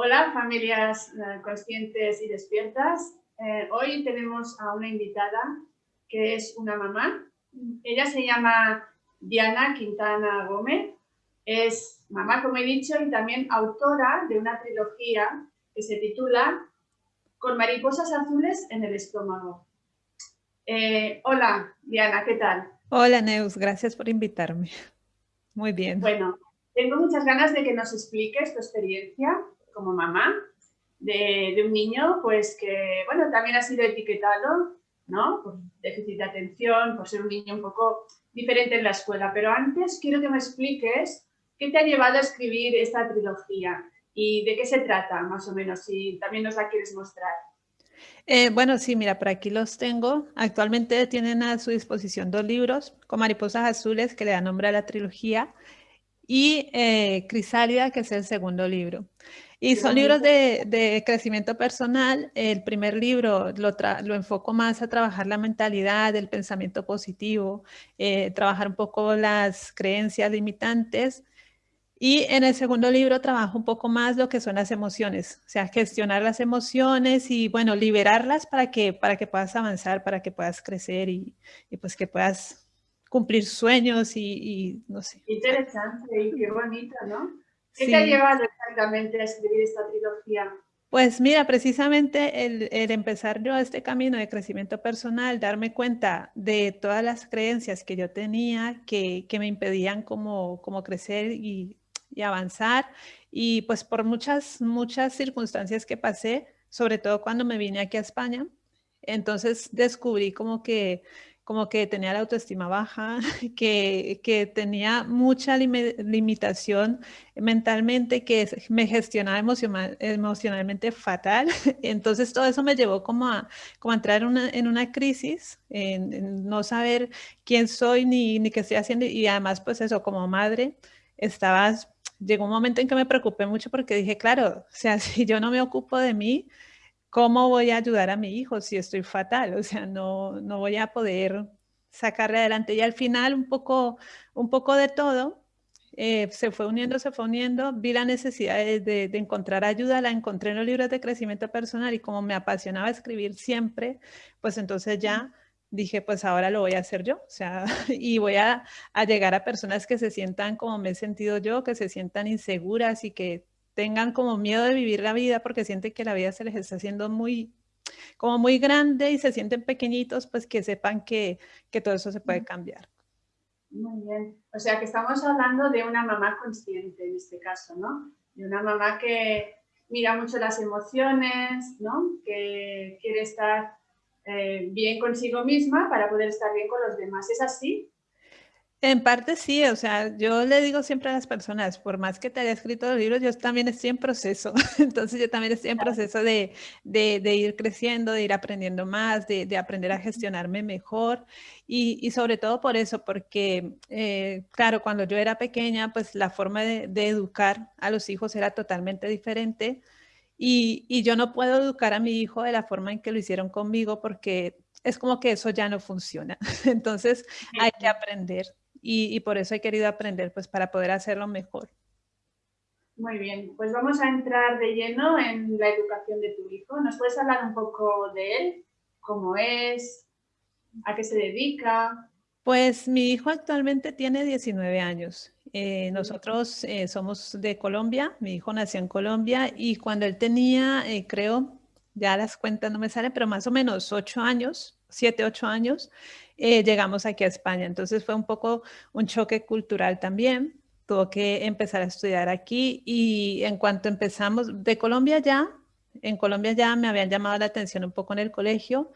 Hola familias eh, conscientes y despiertas. Eh, hoy tenemos a una invitada que es una mamá. Ella se llama Diana Quintana Gómez. Es mamá, como he dicho, y también autora de una trilogía que se titula Con mariposas azules en el estómago. Eh, hola, Diana, ¿qué tal? Hola, Neus, gracias por invitarme. Muy bien. Bueno, tengo muchas ganas de que nos expliques tu experiencia como mamá de, un niño pues que, bueno, también ha sido etiquetado, ¿no? Por déficit de atención, por ser un niño un poco diferente en la escuela. Pero antes quiero que me expliques qué te ha llevado a escribir esta trilogía y de qué se trata, más o menos, si también nos la quieres mostrar. Eh, bueno, sí, mira, por aquí los tengo. Actualmente tienen a su disposición dos libros con mariposas azules que le dan nombre a la trilogía y eh, Crisálida, que es el segundo libro. Y son libros de, crecimiento personal. El primer libro lo, lo, enfoco más a trabajar la mentalidad, el pensamiento positivo, eh, trabajar un poco las creencias limitantes. Y en el segundo libro trabajo un poco más lo que son las emociones, o sea, gestionar las emociones y, bueno, liberarlas para que, para que puedas avanzar, para que puedas crecer y, y pues que puedas cumplir sueños y, y no sé. Interesante y qué bonito, ¿no? ¿Qué te ha llevado exactamente a escribir esta trilogía? Pues mira, precisamente el, empezar yo este camino de crecimiento personal, darme cuenta de todas las creencias que yo tenía que, me impedían como, como crecer y, y, avanzar. Y pues por muchas, muchas circunstancias que pasé, sobre todo cuando me vine aquí a España, entonces descubrí como que como que tenía la autoestima baja, que, que tenía mucha limitación mentalmente, que me gestionaba emocionalmente fatal. Entonces todo eso me llevó como a, como a entrar en una crisis, en, no saber quién soy ni, ni qué estoy haciendo. Y además, pues eso, como madre, estabas, llegó un momento en que me preocupé mucho porque dije, claro, o sea, si yo no me ocupo de mí, ¿cómo voy a ayudar a mi hijo si estoy fatal? O sea, no, no voy a poder sacarle adelante. Y al final, un poco, un poco de todo, eh, se fue uniendo, se fue uniendo, vi la necesidad de, encontrar ayuda, la encontré en los libros de crecimiento personal y como me apasionaba escribir siempre, pues entonces ya dije, pues ahora lo voy a hacer yo, o sea, y voy a, a llegar a personas que se sientan como me he sentido yo, que se sientan inseguras y que tengan como miedo de vivir la vida porque sienten que la vida se les está haciendo muy, como muy grande y se sienten pequeñitos, pues que sepan que, que todo eso se puede cambiar. Muy bien. O sea que estamos hablando de una mamá consciente en este caso, ¿no? De una mamá que mira mucho las emociones, ¿no? Que quiere estar eh, bien consigo misma para poder estar bien con los demás. ¿Es así? En parte sí, o sea, yo le digo siempre a las personas, por más que te haya escrito los libros, yo también estoy en proceso. Entonces yo también estoy en proceso de, ir creciendo, de ir aprendiendo más, de, aprender a gestionarme mejor. Y, sobre todo por eso, porque eh, claro, cuando yo era pequeña, pues la forma de, educar a los hijos era totalmente diferente. Y, y yo no puedo educar a mi hijo de la forma en que lo hicieron conmigo porque es como que eso ya no funciona. Entonces hay que aprender y, por eso he querido aprender, pues para poder hacerlo mejor. Muy bien, pues vamos a entrar de lleno en la educación de tu hijo. ¿Nos puedes hablar un poco de él? ¿Cómo es? ¿A qué se dedica? Pues mi hijo actualmente tiene 19 años. Eh, nosotros eh, somos de Colombia, mi hijo nació en Colombia y cuando él tenía, eh, creo, ya las cuentas no me salen, pero más o menos 8 años, 7, 8 años, eh, llegamos aquí a España. Entonces fue un poco un choque cultural también. Tuvo que empezar a estudiar aquí y en cuanto empezamos de Colombia ya, en Colombia ya me habían llamado la atención un poco en el colegio.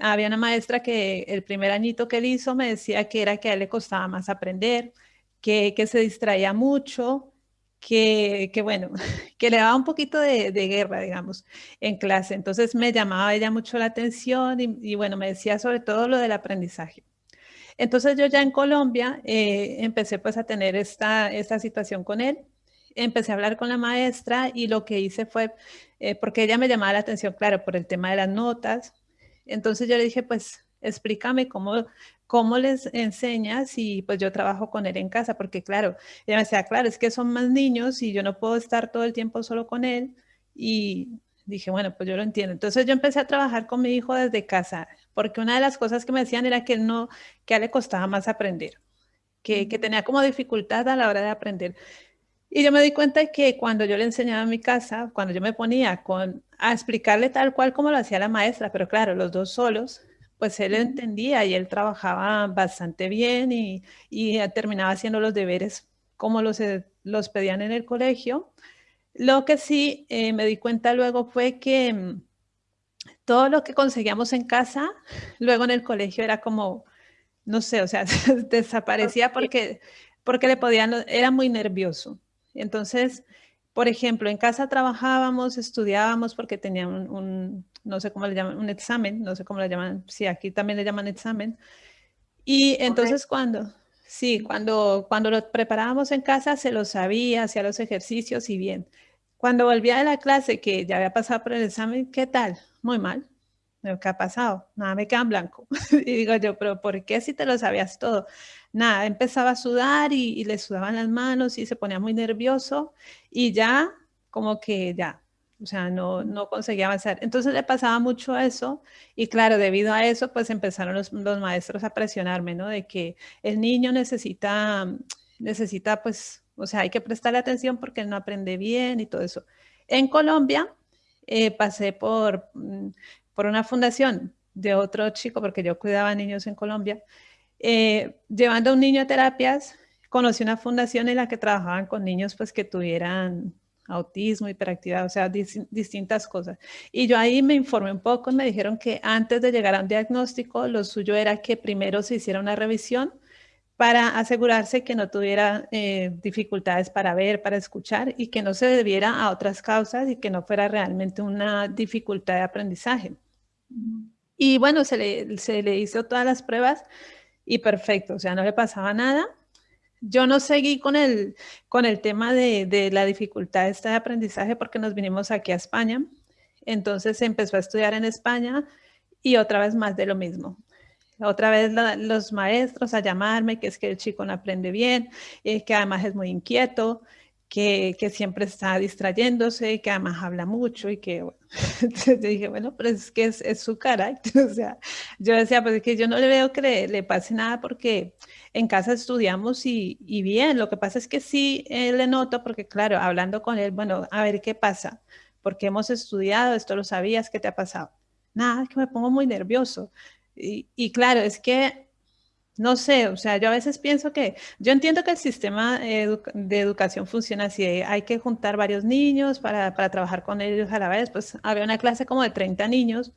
Había una maestra que el primer añito que él hizo me decía que era que a él le costaba más aprender, que, que se distraía mucho, que, bueno, que le daba un poquito de, guerra, digamos, en clase. Entonces me llamaba ella mucho la atención y, bueno, me decía sobre todo lo del aprendizaje. Entonces yo ya en Colombia eh, empecé pues a tener esta, esta situación con él. Empecé a hablar con la maestra y lo que hice fue, eh, porque ella me llamaba la atención, claro, por el tema de las notas. Entonces yo le dije, pues explícame cómo, cómo les enseñas y pues yo trabajo con él en casa, porque claro, ella me decía, claro, es que son más niños y yo no puedo estar todo el tiempo solo con él, Y dije, bueno, pues yo lo entiendo. Entonces yo empecé a trabajar con mi hijo desde casa, porque una de las cosas que me decían era que no, que a le costaba más aprender, que, que tenía como dificultad a la hora de aprender. Y yo me di cuenta que cuando yo le enseñaba en mi casa, cuando yo me ponía con, a explicarle tal cual como lo hacía la maestra, pero claro, los dos solos, pues él entendía y él trabajaba bastante bien y, y terminaba haciendo los deberes como los, eh, los pedían en el colegio. Lo que sí eh, me di cuenta luego fue que mm, todo lo que conseguíamos en casa, luego en el colegio era como, no sé, o sea, desaparecía porque, porque le podían, era muy nervioso. Entonces, por ejemplo, en casa trabajábamos, estudiábamos porque tenían un, no sé cómo le llaman, un examen, no sé cómo le llaman, sí, aquí también le llaman examen. Y entonces cuando, sí, cuando, cuando lo preparábamos en casa se lo sabía, hacía los ejercicios y bien. Cuando volvía de la clase, que ya había pasado por el examen, ¿qué tal? Muy mal. ¿Qué ha pasado? Nada, me queda en blanco. y digo yo, pero ¿por qué si te lo sabías todo? Nada, empezaba a sudar y, le sudaban las manos y se ponía muy nervioso y ya como que ya, o sea, no, no conseguía avanzar. Entonces le pasaba mucho eso y claro, debido a eso, pues empezaron los, los maestros a presionarme, ¿no? De que el niño necesita, necesita pues o sea, hay que prestarle atención porque él no aprende bien y todo eso. En Colombia eh, pasé por, mm, por una fundación de otro chico, porque yo cuidaba niños en Colombia, eh, llevando a un niño a terapias, conocí una fundación en la que trabajaban con niños pues que tuvieran autismo, hiperactividad, o sea, distintas cosas. Y yo ahí me informé un poco me dijeron que antes de llegar a un diagnóstico, lo suyo era que primero se hiciera una revisión para asegurarse que no tuviera eh, dificultades para ver, para escuchar y que no se debiera a otras causas y que no fuera realmente una dificultad de aprendizaje. Y bueno, se le, se le hizo todas las pruebas y perfecto, o sea, no le pasaba nada. Yo no seguí con el, con el tema de, de la dificultad esta de aprendizaje porque nos vinimos aquí a España. Entonces empezó a estudiar en España y otra vez más de lo mismo otra vez los maestros a llamarme, que es que el chico no aprende bien, eh, que además es muy inquieto, que, siempre está distrayéndose, que además habla mucho y que, bueno, entonces yo dije, bueno, pero es que es, su carácter, o sea, yo decía, pues es que yo no le veo que le, le pase nada porque en casa estudiamos y, y, bien, lo que pasa es que sí eh, le noto, porque claro, hablando con él, bueno, a ver qué pasa, porque hemos estudiado, esto lo sabías, ¿qué te ha pasado? Nada, es que me pongo muy nervioso. Y, claro, es que, no sé, o sea, yo a veces pienso que, yo entiendo que el sistema de educación funciona así, hay que juntar varios niños para, para, trabajar con ellos a la vez, pues había una clase como de 30 niños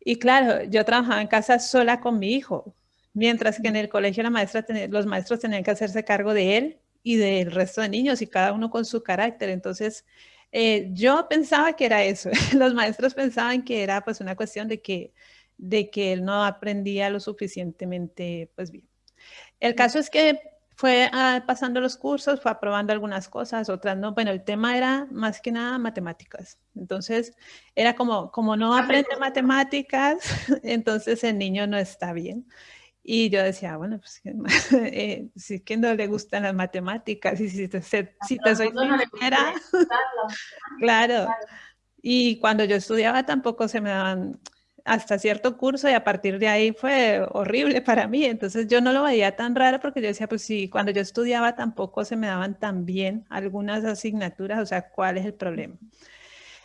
y claro, yo trabajaba en casa sola con mi hijo, mientras que en el colegio la maestra los maestros tenían que hacerse cargo de él y del resto de niños y cada uno con su carácter, entonces... Eh, yo pensaba que era eso, los maestros pensaban que era pues una cuestión de que de que él no aprendía lo suficientemente pues bien. El caso es que fue ah, pasando los cursos, fue aprobando algunas cosas, otras no. Bueno, el tema era más que nada matemáticas. Entonces, era como, como no aprende matemáticas, entonces el niño no está bien. Y yo decía, bueno, pues eh, si que no le gustan las matemáticas y si te, si te soy sincera, claro. Y cuando yo estudiaba tampoco se me daban hasta cierto curso y a partir de ahí fue horrible para mí. Entonces yo no lo veía tan raro porque yo decía, pues sí, cuando yo estudiaba tampoco se me daban tan bien algunas asignaturas, o sea, ¿cuál es el problema?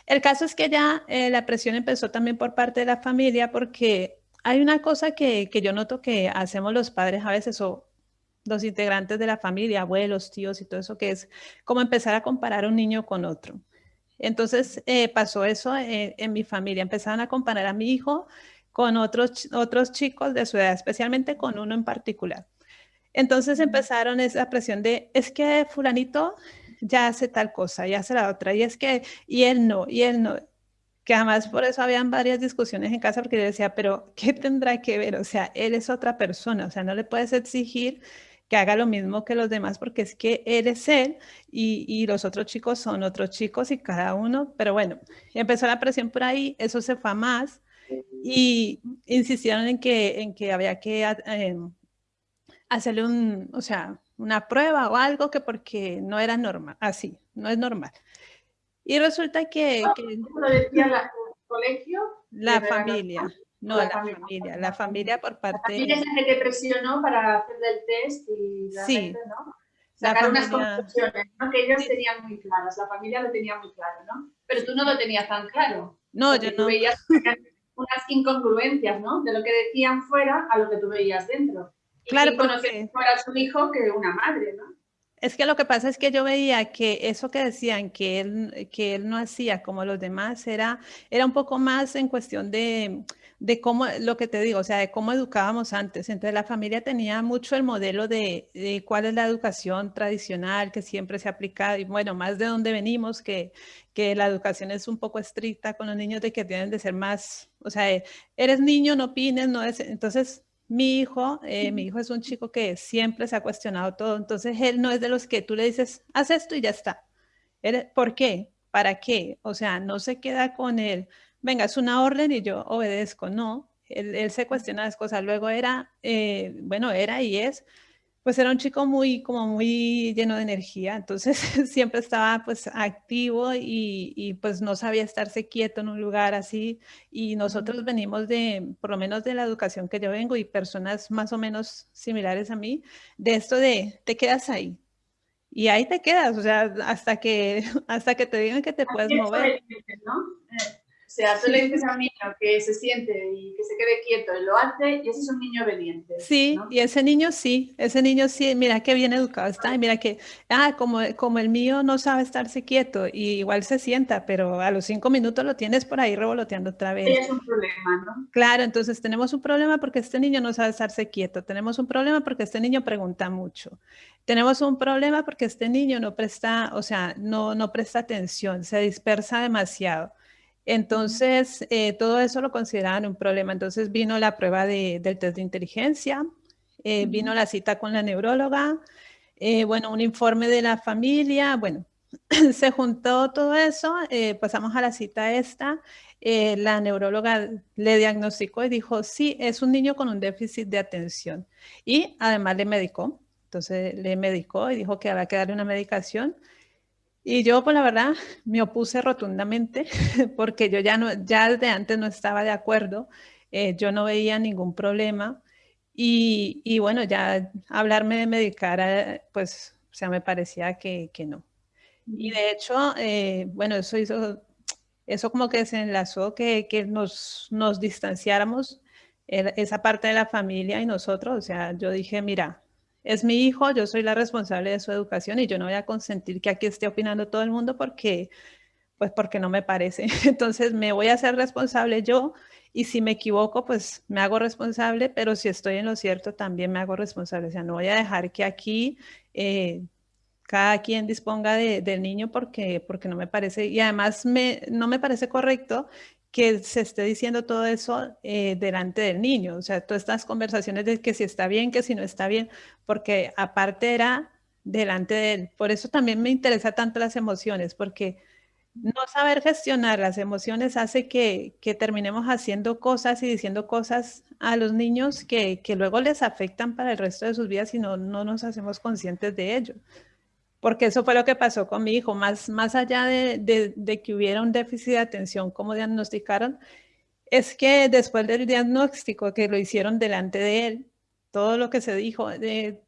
El caso es que ya eh, la presión empezó también por parte de la familia porque hay una cosa que, que yo noto que hacemos los padres a veces o los integrantes de la familia, abuelos, tíos y todo eso, que es como empezar a comparar un niño con otro. Entonces eh, pasó eso eh, en mi familia. Empezaron a comparar a mi hijo con otros, otros chicos de su edad, especialmente con uno en particular. Entonces empezaron esa presión de, es que fulanito ya hace tal cosa, ya hace la otra, y es que, y él no, y él no. Que además por eso habían varias discusiones en casa porque yo decía, pero ¿qué tendrá que ver? O sea, él es otra persona, o sea, no le puedes exigir que haga lo mismo que los demás porque es que él es él y, los otros chicos son otros chicos y cada uno, pero bueno, empezó la presión por ahí, eso se fue a más y insistieron en que, en que había que eh, hacerle un, o sea, una prueba o algo que porque no era normal, así, no es normal. Y resulta que... Lo decía el colegio? La familia. No, la, familia. La familia por parte... La familia es la que te presionó para hacer el test y sí. ¿no? Sacar unas conclusiones, ¿no? Que ellos tenían muy claras, la familia lo tenía muy claro, ¿no? Pero tú no lo tenías tan claro. No, yo no. veías unas incongruencias, ¿no? De lo que decían fuera a lo que tú veías dentro. Y claro, porque... fuera su hijo que una madre, ¿no? Es que lo que pasa es que yo veía que eso que decían que él, que él no hacía como los demás era, era un poco más en cuestión de, de cómo, lo que te digo, o sea, de cómo educábamos antes. Entonces la familia tenía mucho el modelo de, de, cuál es la educación tradicional que siempre se ha aplicado y bueno, más de dónde venimos, que, que la educación es un poco estricta con los niños de que tienen de ser más, o sea, eres niño, no opines, no es, entonces mi hijo, eh, mi hijo es un chico que siempre se ha cuestionado todo, entonces él no es de los que tú le dices, haz esto y ya está. ¿Por qué? ¿Para qué? O sea, no se queda con él, venga, es una orden y yo obedezco, no. Él, se cuestiona las cosas. Luego era, eh, bueno, era y es pues era un chico muy, como muy lleno de energía, entonces siempre estaba pues activo y, y, pues no sabía estarse quieto en un lugar así y nosotros venimos de, por lo menos de la educación que yo vengo y personas más o menos similares a mí, de esto de te quedas ahí y ahí te quedas, o sea, hasta que, hasta que te digan que te puedes mover. ¿no? O sea, tú le dices a un niño que se siente y que se quede quieto y lo hace, y ese es un niño obediente. Sí, y ese niño sí, ese niño sí, mira qué bien educado está, y mira que, ah, como, como el mío no sabe estarse quieto, y igual se sienta, pero a los cinco minutos lo tienes por ahí revoloteando otra vez. es un problema, ¿no? Claro, entonces tenemos un problema porque este niño no sabe estarse quieto, tenemos un problema porque este niño pregunta mucho, tenemos un problema porque este niño no presta, o sea, no, no presta atención, se dispersa demasiado. Entonces, eh, todo eso lo consideraban un problema. Entonces vino la prueba del test de inteligencia, eh, vino la cita con la neuróloga, eh, bueno, un informe de la familia, bueno, se juntó todo eso, pasamos a la cita esta, la neuróloga le diagnosticó y dijo, sí, es un niño con un déficit de atención. Y además le medicó, entonces le medicó y dijo que había que darle una medicación y yo, pues la verdad, me opuse rotundamente porque yo ya, no, ya desde antes no estaba de acuerdo, eh, yo no veía ningún problema. Y, y, bueno, ya hablarme de medicar, eh, pues, o sea, me parecía que, que no. Y de hecho, eh, bueno, eso hizo, eso como que se enlazó que, que nos, nos distanciáramos esa parte de la familia y nosotros, o sea, yo dije, mira, es mi hijo, yo soy la responsable de su educación y yo no voy a consentir que aquí esté opinando todo el mundo porque, pues porque no me parece. Entonces me voy a hacer responsable yo y si me equivoco, pues me hago responsable, pero si estoy en lo cierto, también me hago responsable. O sea, no voy a dejar que aquí eh, cada quien disponga del niño porque, porque no me parece, y además me, no me parece correcto que se esté diciendo todo eso eh, delante del niño, o sea, todas estas conversaciones de que si está bien, que si no está bien, porque aparte era delante de él. Por eso también me interesa tanto las emociones, porque no saber gestionar las emociones hace que, que terminemos haciendo cosas y diciendo cosas a los niños que, que, luego les afectan para el resto de sus vidas y no, no nos hacemos conscientes de ello porque eso fue lo que pasó con mi hijo, más, más allá de, de, que hubiera un déficit de atención, como diagnosticaron, es que después del diagnóstico que lo hicieron delante de él, todo lo que se dijo,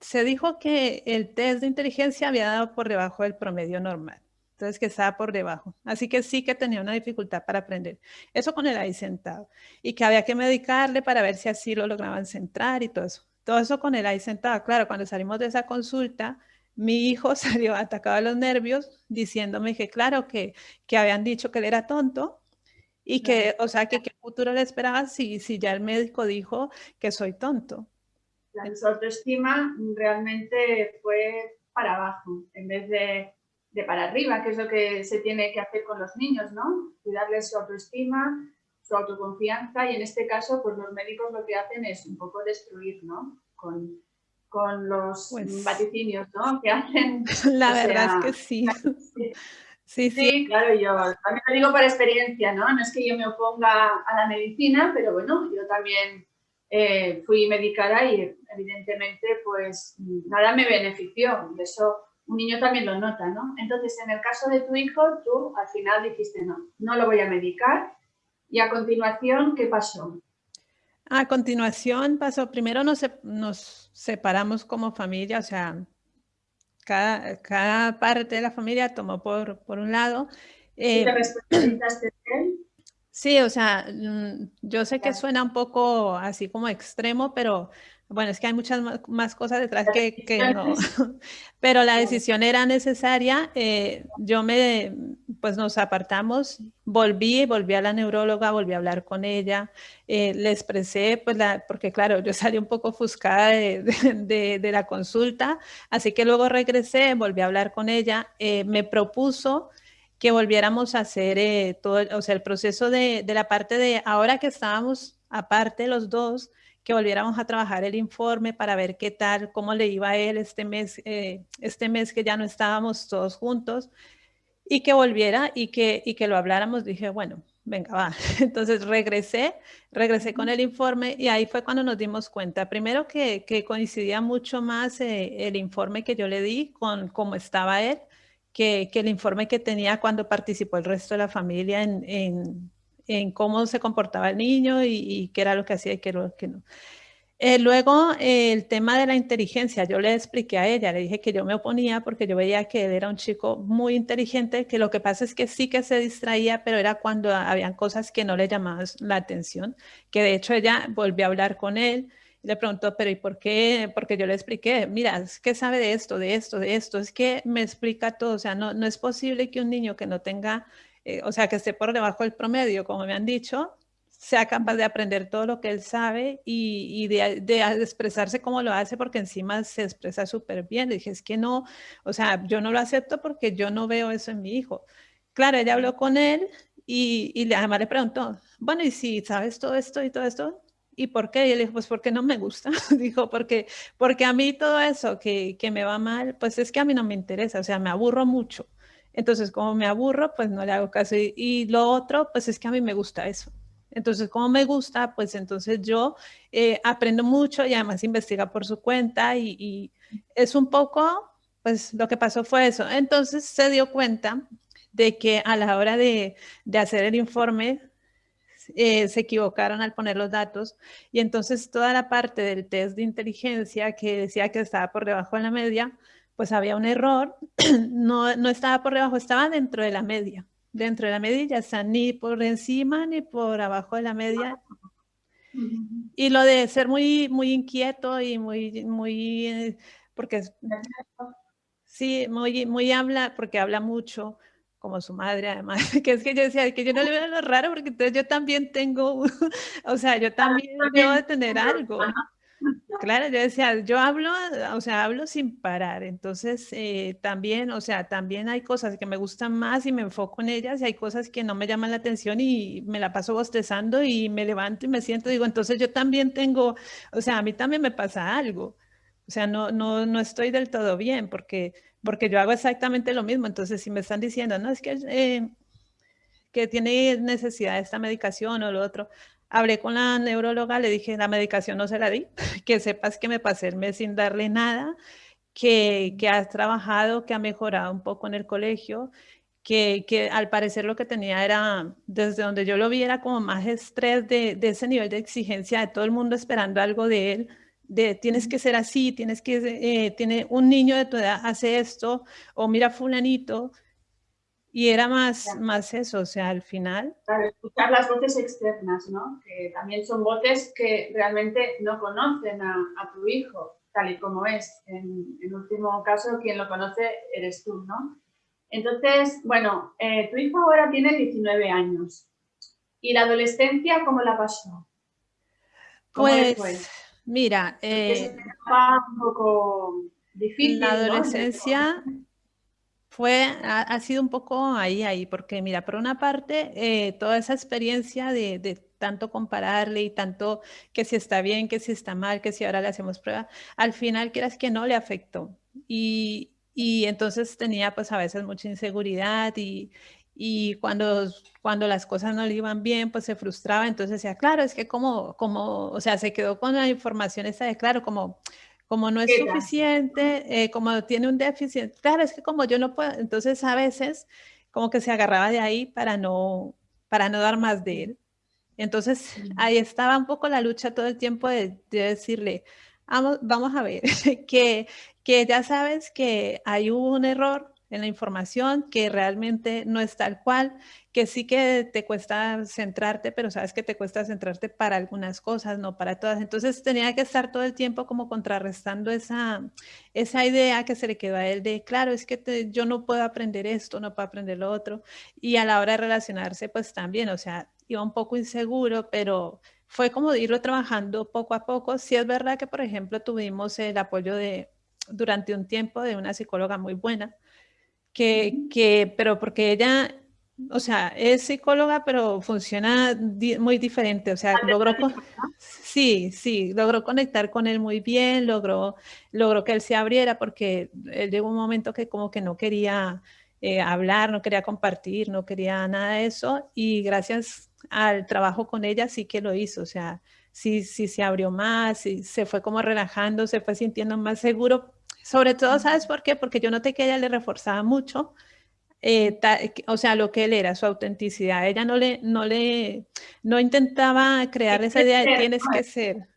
se dijo que el test de inteligencia había dado por debajo del promedio normal, entonces que estaba por debajo, así que sí que tenía una dificultad para aprender, eso con él ahí sentado, y que había que medicarle para ver si así lo lograban centrar y todo eso, todo eso con él ahí sentado, claro, cuando salimos de esa consulta, mi hijo salió atacado a los nervios diciéndome que claro, que, que habían dicho que él era tonto y que, o sea, que qué futuro le esperaba si, si ya el médico dijo que soy tonto. La autoestima realmente fue para abajo en vez de, de, para arriba, que es lo que se tiene que hacer con los niños, ¿no? Cuidarles su autoestima, su autoconfianza y en este caso, pues los médicos lo que hacen es un poco destruir, ¿no? Con, con los pues vaticinios ¿no? que hacen. La verdad es que sí. Sí, sí. claro, yo también lo digo por experiencia, ¿no? No es que yo me oponga a la medicina, pero bueno, yo también eh, fui medicada y evidentemente pues nada me benefició. De eso un niño también lo nota, ¿no? Entonces, en el caso de tu hijo, tú al final dijiste, no, no lo voy a medicar. Y a continuación, ¿qué pasó? A continuación pasó, primero nos, nos separamos como familia, o sea, cada, cada parte de la familia tomó por, por un lado. Eh, ¿Te de él? Sí, o sea, mm, yo sé que suena un poco así como extremo, pero bueno, es que hay muchas más cosas detrás que, que no, pero la decisión era necesaria. Eh, yo me, pues nos apartamos, volví, volví a la neuróloga, volví a hablar con ella, eh, le expresé, pues la, porque claro, yo salí un poco ofuscada de, de, de, la consulta, así que luego regresé, volví a hablar con ella, eh, me propuso que volviéramos a hacer todo, o sea, el proceso de, de la parte de ahora que estábamos aparte los dos, que volviéramos a trabajar el informe para ver qué tal, cómo le iba a él este mes, eh, este mes que ya no estábamos todos juntos y que volviera y que, y que lo habláramos. Dije, bueno, venga, va. Entonces regresé, regresé con el informe y ahí fue cuando nos dimos cuenta. Primero que, que coincidía mucho más eh, el informe que yo le di con cómo estaba él, que, que, el informe que tenía cuando participó el resto de la familia en, en, en cómo se comportaba el niño y, qué era lo que hacía y qué era lo que no. Eh, luego, el tema de la inteligencia, yo le expliqué a ella, le dije que yo me oponía porque yo veía que él era un chico muy inteligente, que lo que pasa es que sí que se distraía, pero era cuando habían cosas que no le llamaban la atención, que de hecho ella volvió a hablar con él, y le preguntó, pero ¿y por qué? Porque yo le expliqué, mira, que sabe de esto, de esto, de esto, es que me explica todo, o sea, no, no es posible que un niño que no tenga eh, o sea, que esté por debajo del promedio, como me han dicho, sea capaz de aprender todo lo que él sabe y, de, expresarse como lo hace, porque encima se expresa súper bien. Le dije, es que no, o sea, yo no lo acepto porque yo no veo eso en mi hijo. Claro, ella habló con él y, y además le preguntó, bueno, ¿y si sabes todo esto y todo esto? ¿Y por qué? Y él dijo, pues porque no me gusta. dijo, porque, porque a mí todo eso que, que me va mal, pues es que a mí no me interesa, o sea, me aburro mucho. Entonces, como me aburro, pues no le hago caso. Y, lo otro, pues es que a mí me gusta eso. Entonces, como me gusta, pues entonces yo eh, aprendo mucho y además investiga por su cuenta y, es un poco, pues lo que pasó fue eso. Entonces se dio cuenta de que a la hora de, hacer el informe eh, se equivocaron al poner los datos y entonces toda la parte del test de inteligencia que decía que estaba por debajo de la media, pues había un error, no, no estaba por debajo, estaba dentro de la media. Dentro de la media ya está ni por encima ni por abajo de la media. Y lo de ser muy, muy inquieto y muy, muy, eh, porque sí, muy, muy habla, porque habla mucho, como su madre además, que es que yo decía que yo no le veo lo raro porque entonces yo también tengo, o sea, yo también debo de tener algo. Claro, yo decía, yo hablo, o sea, hablo sin parar. Entonces, eh, también, o sea, también hay cosas que me gustan más y me enfoco en ellas y hay cosas que no me llaman la atención y me la paso bostezando y me levanto y me siento, digo, entonces yo también tengo, o sea, a mí también me pasa algo. O sea, no, no, no estoy del todo bien porque, porque yo hago exactamente lo mismo. Entonces, si me están diciendo, no, es que, eh, que tiene necesidad de esta medicación o lo otro, Hablé con la neuróloga, le dije, la medicación no se la di, que sepas que me pasé el mes sin darle nada, que, que has trabajado, que ha mejorado un poco en el colegio, que, que, al parecer lo que tenía era, desde donde yo lo vi, era como más estrés de, de, ese nivel de exigencia de todo el mundo esperando algo de él, de tienes que ser así, tienes que, eh, tiene un niño de tu edad hace esto, o mira fulanito, y era más, más eso, o sea, al final... Claro, escuchar las voces externas, ¿no? Que también son voces que realmente no conocen a, a tu hijo, tal y como es. En, en, último caso, quien lo conoce eres tú, ¿no? Entonces, bueno, eh, tu hijo ahora tiene 19 años. ¿Y la adolescencia cómo la pasó? ¿Cómo pues, mira... Eh, un poco difícil, La adolescencia fue, ha, sido un poco ahí, ahí, porque mira, por una parte, eh, toda esa experiencia de, tanto compararle y tanto que si está bien, que si está mal, que si ahora le hacemos prueba, al final quieras que no le afectó. Y, y entonces tenía pues a veces mucha inseguridad y, y cuando, cuando las cosas no le iban bien, pues se frustraba, entonces decía, claro, es que como, como, o sea, se quedó con la información esa de, claro, como como no es suficiente, eh, como tiene un déficit, claro, es que como yo no puedo, entonces a veces como que se agarraba de ahí para no, para no dar más de él. Entonces ahí estaba un poco la lucha todo el tiempo de, decirle, vamos, vamos a ver, que, que ya sabes que hay un error, en la información, que realmente no es tal cual, que sí que te cuesta centrarte, pero sabes que te cuesta centrarte para algunas cosas, no para todas. Entonces tenía que estar todo el tiempo como contrarrestando esa, esa idea que se le quedó a él de, claro, es que yo no puedo aprender esto, no puedo aprender lo otro. Y a la hora de relacionarse, pues también, o sea, iba un poco inseguro, pero fue como irlo trabajando poco a poco. Sí es verdad que, por ejemplo, tuvimos el apoyo de durante un tiempo de una psicóloga muy buena, que, que, pero porque ella, o sea, es psicóloga, pero funciona muy diferente, o sea, logró, sí, sí, logró conectar con él muy bien, logró, logró que él se abriera, porque él llegó un momento que como que no quería eh, hablar, no quería compartir, no quería nada de eso, y gracias al trabajo con ella sí que lo hizo, o sea, sí, sí se abrió más, sí, se fue como relajando, se fue sintiendo más seguro, sobre todo, ¿sabes por qué? Porque yo noté que ella le reforzaba mucho, eh, o sea, lo que él era, su autenticidad. Ella no le, no le, no intentaba crear esa idea de tienes que ser.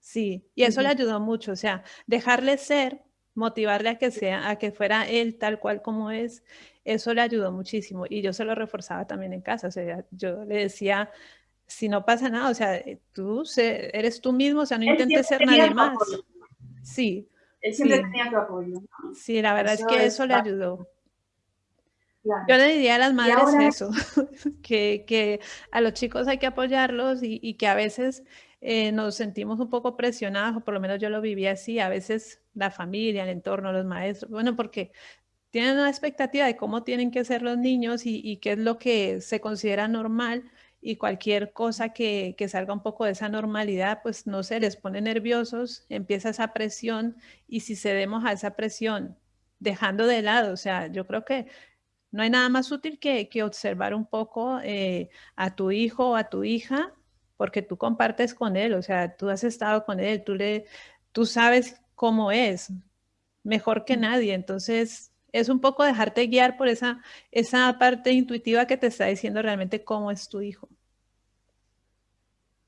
Sí, y eso le ayudó mucho, o sea, dejarle ser, motivarle a que sea, a que fuera él tal cual como es, eso le ayudó muchísimo. Y yo se lo reforzaba también en casa, o sea, yo le decía, si no pasa nada, o sea, tú eres tú mismo, o sea, no intentes ser nadie más. Sí, él siempre tenía tu apoyo. Sí, la verdad es que eso le ayudó. Yo le diría a las madres eso, que, a los chicos hay que apoyarlos y, que a veces eh, nos sentimos un poco presionados, o por lo menos yo lo viví así, a veces la familia, el entorno, los maestros, bueno, porque tienen una expectativa de cómo tienen que ser los niños y, y qué es lo que se considera normal, y cualquier cosa que, salga un poco de esa normalidad, pues no se les pone nerviosos, empieza esa presión y si cedemos a esa presión, dejando de lado, o sea, yo creo que no hay nada más útil que, observar un poco eh, a tu hijo o a tu hija, porque tú compartes con él, o sea, tú has estado con él, tú, le, tú sabes cómo es, mejor que nadie, entonces es un poco dejarte guiar por esa, esa parte intuitiva que te está diciendo realmente cómo es tu hijo.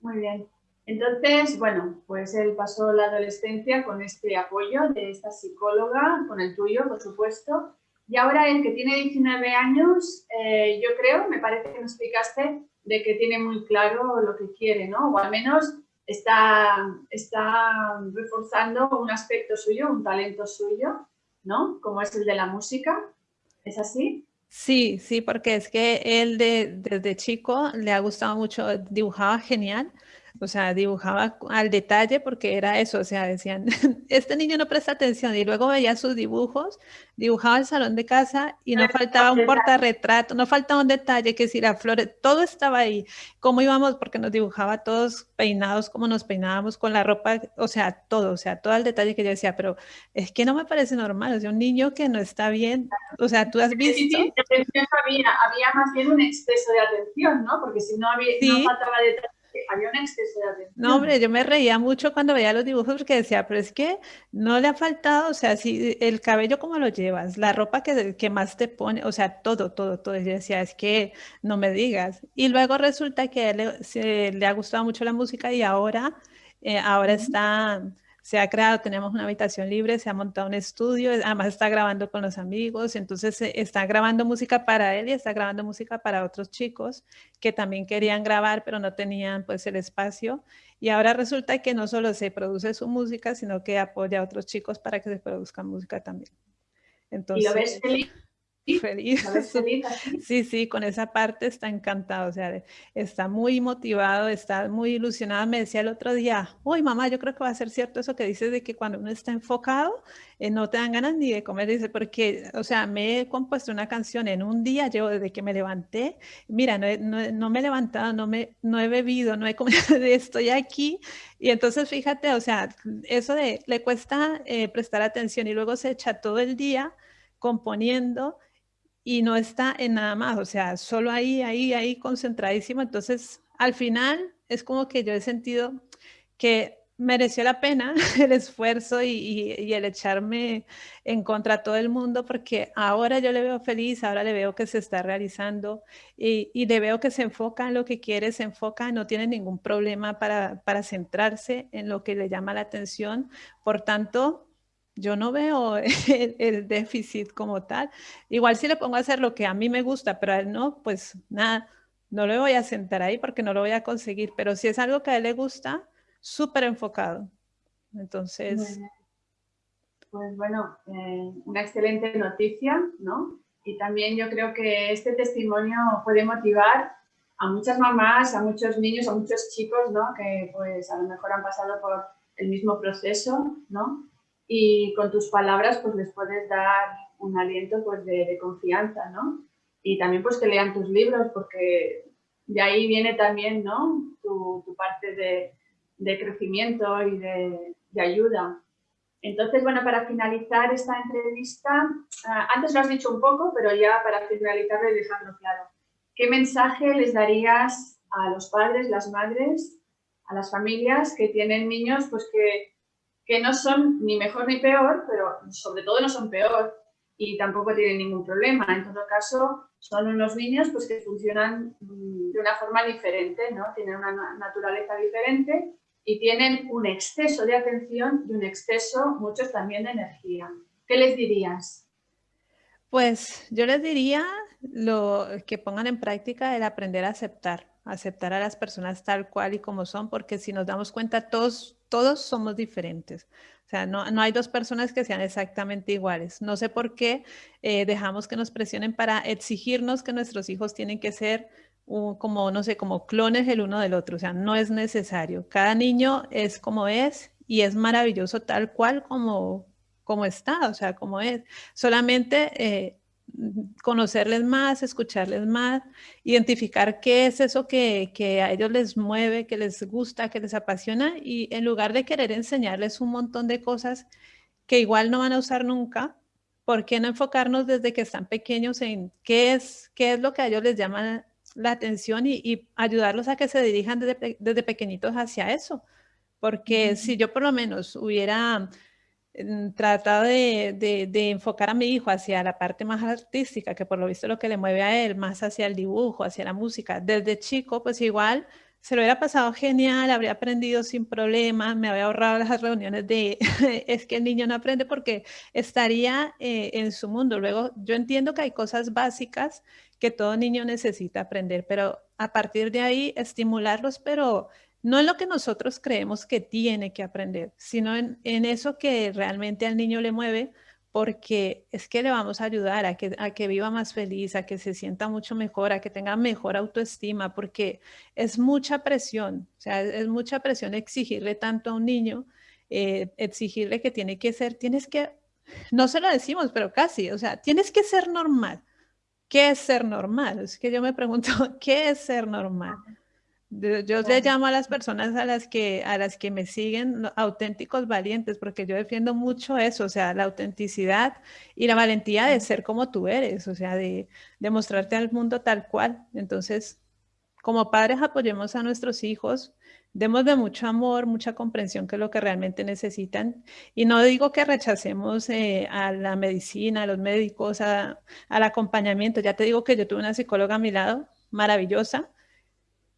Muy bien. Entonces, bueno, pues él pasó la adolescencia con este apoyo de esta psicóloga, con el tuyo, por supuesto. Y ahora él que tiene 19 años, eh, yo creo, me parece que me explicaste, de que tiene muy claro lo que quiere, ¿no? O al menos está, está reforzando un aspecto suyo, un talento suyo, ¿no? Como es el de la música. ¿Es así? Sí, sí, porque es que él de, desde chico le ha gustado mucho, dibujaba genial o sea, dibujaba al detalle porque era eso, o sea, decían, este niño no presta atención y luego veía sus dibujos, dibujaba el salón de casa y no faltaba un portarretrato, no faltaba un detalle, que si la flor, todo estaba ahí, cómo íbamos, porque nos dibujaba todos peinados, cómo nos peinábamos con la ropa, o sea, todo, o sea, todo el detalle que yo decía, pero es que no me parece normal, o sea, un niño que no está bien, o sea, tú has visto... Sí, sí, había, había más bien un exceso de atención, ¿no? Porque si no, había, no faltaba detalle había un exceso de atención. No, hombre, yo me reía mucho cuando veía los dibujos porque decía, pero es que no le ha faltado, o sea, si el cabello cómo lo llevas, la ropa que, que más te pone, o sea, todo, todo, todo. Yo decía, es que no me digas. Y luego resulta que a él le, ha gustado mucho la música y ahora, eh, ahora está se ha creado, tenemos una habitación libre, se ha montado un estudio, además está grabando con los amigos, entonces eh, está grabando música para él y está grabando música para otros chicos que también querían grabar, pero no tenían pues el espacio. Y ahora resulta que no solo se produce su música, sino que apoya a otros chicos para que se produzca música también. Entonces, ¿Y lo ves feliz? feliz. Sí, sí, con esa parte está encantado, o sea, está muy motivado, está muy ilusionado. Me decía el otro día, uy, mamá, yo creo que va a ser cierto eso que dices de que cuando uno está enfocado, eh, no te dan ganas ni de comer. Dice, porque, o sea, me he compuesto una canción en un día, yo desde que me levanté, mira, no, me he levantado, no, me, no he bebido, no he comido, estoy aquí. Y entonces, fíjate, o sea, eso de, le cuesta eh, prestar atención y luego se echa todo el día componiendo y no está en nada más, o sea, solo ahí, ahí, ahí concentradísimo. Entonces, al final es como que yo he sentido que mereció la pena el esfuerzo y, el echarme en contra a todo el mundo porque ahora yo le veo feliz, ahora le veo que se está realizando y, le veo que se enfoca en lo que quiere, se enfoca, no tiene ningún problema para centrarse en lo que le llama la atención. Por tanto, yo no veo el, déficit como tal. Igual si le pongo a hacer lo que a mí me gusta, pero a él no, pues nada, no le voy a sentar ahí porque no lo voy a conseguir. Pero si es algo que a él le gusta, súper enfocado. Entonces... Pues bueno, eh, una excelente noticia, ¿no? Y también yo creo que este testimonio puede motivar a muchas mamás, a muchos niños, a muchos chicos, ¿no? Que pues a lo mejor han pasado por el mismo proceso, ¿no? Y con tus palabras pues les puedes dar un aliento pues de, confianza, ¿no? Y también pues que lean tus libros porque de ahí viene también, ¿no? Tu, parte de, crecimiento y de, ayuda. Entonces, bueno, para finalizar esta entrevista, ah, antes lo has dicho un poco, pero ya para finalizar y dejarlo claro. ¿Qué mensaje les darías a los padres, las madres, a las familias que tienen niños pues que que no son ni mejor ni peor, pero sobre todo no son peor y tampoco tienen ningún problema. En todo caso, son unos niños pues, que funcionan mm, de una forma diferente, ¿no? tienen una naturaleza diferente y tienen un exceso de atención y un exceso, muchos también de energía. ¿Qué les dirías? Pues yo les diría lo que pongan en práctica el aprender a aceptar, aceptar a las personas tal cual y como son, porque si nos damos cuenta todos todos somos diferentes. O sea, no, hay dos personas que sean exactamente iguales. No sé por qué eh, dejamos que nos presionen para exigirnos que nuestros hijos tienen que ser como, no sé, como clones el uno del otro. O sea, no es necesario. Cada niño es como es y es maravilloso tal cual como, como está, o sea, como es. Solamente eh, conocerles más, escucharles más, identificar qué es eso que, a ellos les mueve, que les gusta, que les apasiona y en lugar de querer enseñarles un montón de cosas que igual no van a usar nunca, ¿por qué no enfocarnos desde que están pequeños en qué es, qué es lo que a ellos les llama la atención y, ayudarlos a que se dirijan desde, desde pequeñitos hacia eso? Porque si yo por lo menos hubiera tratado de, enfocar a mi hijo hacia la parte más artística, que por lo visto lo que le mueve a él, más hacia el dibujo, hacia la música, desde chico, pues igual se lo hubiera pasado genial, habría aprendido sin problemas, me habría ahorrado las reuniones de, es que el niño no aprende porque estaría eh, en su mundo. Luego, yo entiendo que hay cosas básicas que todo niño necesita aprender, pero a partir de ahí estimularlos, pero no en lo que nosotros creemos que tiene que aprender, sino en, eso que realmente al niño le mueve, porque es que le vamos a ayudar a que, a que viva más feliz, a que se sienta mucho mejor, a que tenga mejor autoestima, porque es mucha presión, o sea, es mucha presión exigirle tanto a un niño, eh, exigirle que tiene que ser, tienes que, no se lo decimos, pero casi, o sea, tienes que ser normal. ¿Qué es ser normal? Es que yo me pregunto, ¿qué es ser normal? Yo le llamo a las personas a las que a las que me siguen auténticos valientes, porque yo defiendo mucho eso, o sea, la autenticidad y la valentía de ser como tú eres, o sea, de, demostrarte al mundo tal cual. Entonces, como padres apoyemos a nuestros hijos, demos de mucho amor, mucha comprensión, que es lo que realmente necesitan. Y no digo que rechacemos eh, a la medicina, a los médicos, al acompañamiento. Ya te digo que yo tuve una psicóloga a mi lado, maravillosa,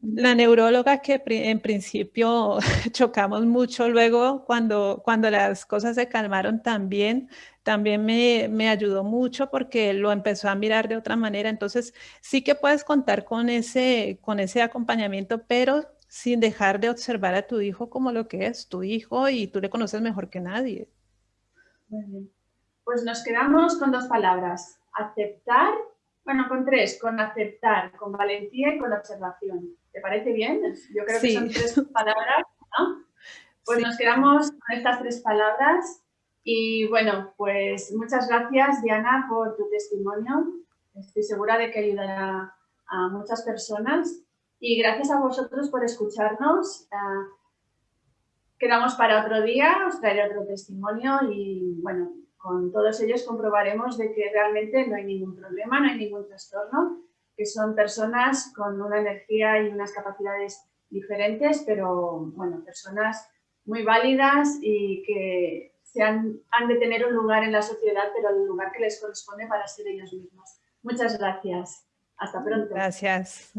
la neuróloga que en principio chocamos mucho, luego cuando, cuando las cosas se calmaron también, también me, me, ayudó mucho porque lo empezó a mirar de otra manera. Entonces sí que puedes contar con ese, con ese acompañamiento, pero sin dejar de observar a tu hijo como lo que es tu hijo y tú le conoces mejor que nadie. Pues nos quedamos con dos palabras, aceptar, bueno, con tres, con aceptar, con valentía y con observación. ¿Te parece bien? Yo creo que son tres palabras, ¿no? Pues nos quedamos con estas tres palabras y bueno, pues muchas gracias Diana por tu testimonio. Estoy segura de que ayudará a muchas personas y gracias a vosotros por escucharnos. Ah, quedamos para otro día, os traeré otro testimonio y bueno, con todos ellos comprobaremos de que realmente no hay ningún problema, no hay ningún trastorno que son personas con una energía y unas capacidades diferentes, pero bueno, personas muy válidas y que se han, han de tener un lugar en la sociedad, pero el lugar que les corresponde para ser ellos mismos. Muchas gracias. Hasta pronto. Gracias.